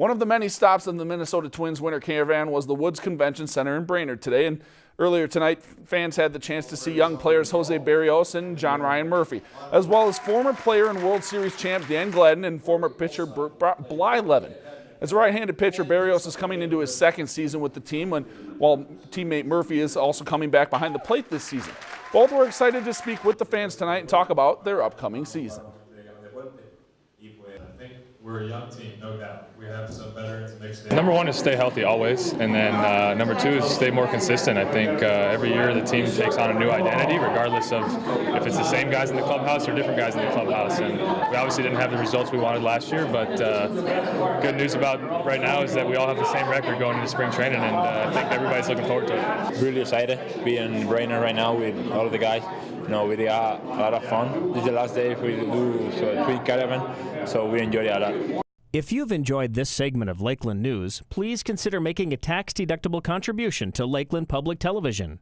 One of the many stops in the Minnesota Twins winter caravan was the Woods Convention Center in Brainerd today. And earlier tonight, fans had the chance to see young players Jose Berrios and John Ryan Murphy, as well as former player and World Series champ Dan Gladden and former pitcher Blyleven. As a right-handed pitcher, Berrios is coming into his second season with the team, when, while teammate Murphy is also coming back behind the plate this season. Both were excited to speak with the fans tonight and talk about their upcoming season we're a young team, no doubt. We have some veterans mixed in. Number one is stay healthy always, and then uh, number two is stay more consistent. I think uh, every year the team takes on a new identity, regardless of if it's the same guys in the clubhouse or different guys in the clubhouse. And we obviously didn't have the results we wanted last year, but uh, good news about right now is that we all have the same record going into spring training, and uh, I think everybody's looking forward to it. Really excited being in Brainerd right now with all of the guys. You know, we had a lot of fun. This is the last day we do so tweet caravan, so we enjoy it a lot. If you've enjoyed this segment of Lakeland News, please consider making a tax-deductible contribution to Lakeland Public Television.